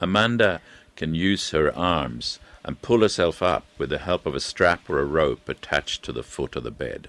Amanda can use her arms and pull herself up with the help of a strap or a rope attached to the foot of the bed.